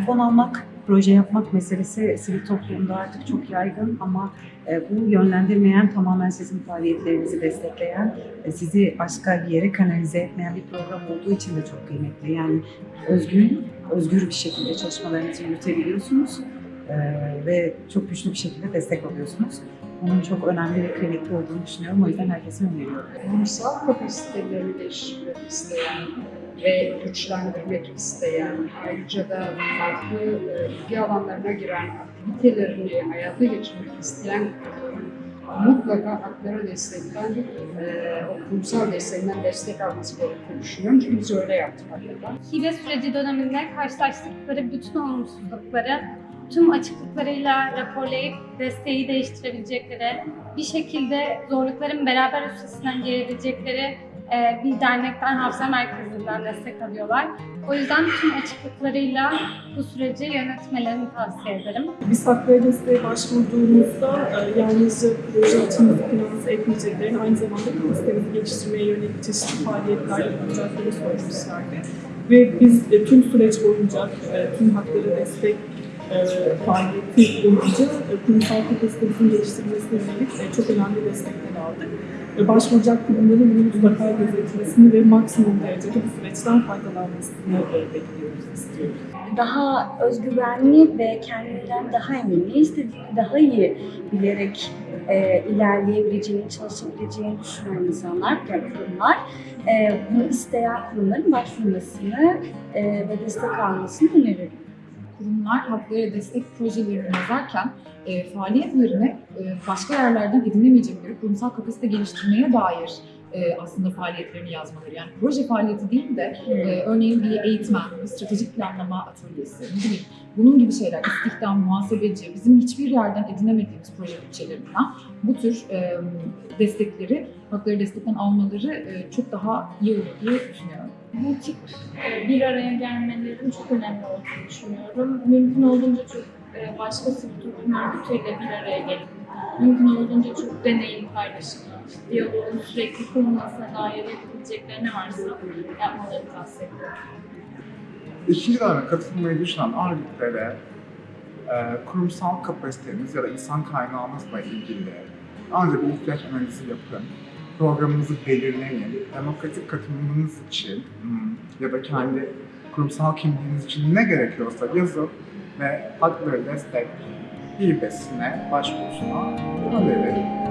fon almak, proje yapmak meselesi sivil toplumda artık çok yaygın ama e, bu yönlendirmeyen, tamamen sizin faaliyetlerinizi destekleyen, e, sizi başka bir yere kanalize etmeyen bir program olduğu için de çok kıymetli. Yani özgün, özgür bir şekilde çalışmalarınızı yürütebiliyorsunuz e, ve çok güçlü bir şekilde destek alıyorsunuz. Bunun çok önemli ve kıymetli olduğunu düşünüyorum. O yüzden herkese öneriyorum. kurumsal kapasitelerini geliştirmek isteyen ve güçlendirmek isteyen, ayrıca da farklı e, ilgi alanlarına giren aktivitelerini hayata geçirmek isteyen mutlaka hakları destekten, e, kurumsal desteğinden destek alması gerektiğini düşünüyorum. Çünkü biz öyle yaptık hakikaten. Hibe süreci döneminde karşılaştıkları bütün olumsuzlukları tüm açıklıklarıyla raporlayıp desteği değiştirebilecekleri, bir şekilde zorlukların beraber üstesinden gelebilecekleri e, bir dernekten, hafıza merkezinden destek alıyorlar. O yüzden tüm açıklıklarıyla bu süreci yönetmelerini tavsiye ederim. Biz haklara desteğe başvurduğumuzda e, yalnızca proje için finanse etmeyeceklerini aynı zamanda kapasitemizi geliştirmeye yönelik çeşitli faaliyetler yapılacaklarını söylemişlerdi. Ve biz e, tüm süreç boyunca e, tüm haklara destek boyunca e, kurumsal kapasitemizin geliştirilmesine yönelik e, çok önemli destekler aldık. Ve başvuracak kurumların bunu mutlaka gözetmesini ve maksimum derecede bu süreçten faydalanmasını e, bekliyoruz, istiyoruz. daha özgüvenli ve kendinden daha emin, ne istediğini daha iyi bilerek e, ilerleyebileceğini, çalışabileceğini düşünen insanlar, kurumlar, e, bunu isteyen kurumların başvurmasını e, ve destek almasını öneririm. Kurumlar haklara destek projelerini yazarken e, faaliyetlerini e, başka yerlerden edinemeyecekleri kurumsal kapasite geliştirmeye dair e, aslında faaliyetlerini yazmaları. Yani proje faaliyeti değil de e, örneğin bir eğitmen, bir stratejik planlama atölyesi, ne bileyim bunun gibi şeyler, istihdam, muhasebeci, bizim hiçbir yerden edinemediğimiz proje bütçelerinden bu tür e, destekleri, hakları destekten almaları e, çok daha iyi olur diye düşünüyorum. bu tip bir araya gelmelerin çok önemli olduğunu düşünüyorum. Mümkün olduğunca çok e, başka sivil örgütüyle bir araya gelip, mümkün olduğunca çok deneyim paylaşımı, diyaloğun sürekli kurulmasına dair yapabilecekleri ne varsa yapmalarını tavsiye ediyorum. Döneme katılmayı düşünen örgütlere e, kurumsal kapasiteniz ya da insan kaynağınızla ilgili önce bir ihtiyaç analizi yapın. Programınızı belirleyin. Demokratik katılımınız için hmm, ya da kendi kurumsal kimliğiniz için ne gerekiyorsa yazın ve hakları destek hibesine başvurusuna önerin.